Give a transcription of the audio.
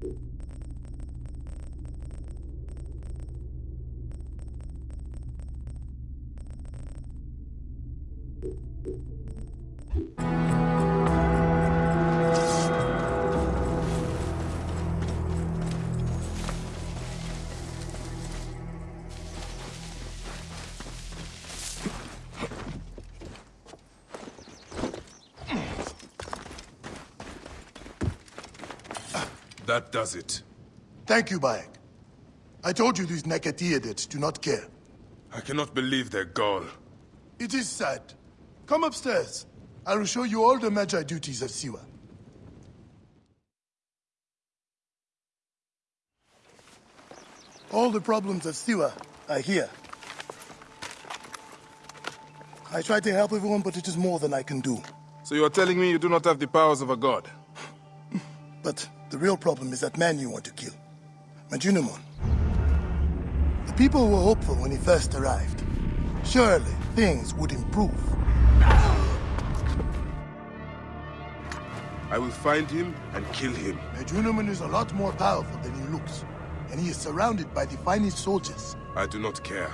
Thank you. That does it. Thank you, Bayek. I told you these Nekatiadids do not care. I cannot believe their gall. It is sad. Come upstairs. I will show you all the Medjay duties of Siwa. All the problems of Siwa are here. I try to help everyone, but it is more than I can do. So you are telling me you do not have the powers of a god? But the real problem is that man you want to kill. Medunamun. The people were hopeful when he first arrived. Surely, things would improve. I will find him and kill him. Medunamun is a lot more powerful than he looks. And he is surrounded by the finest soldiers. I do not care.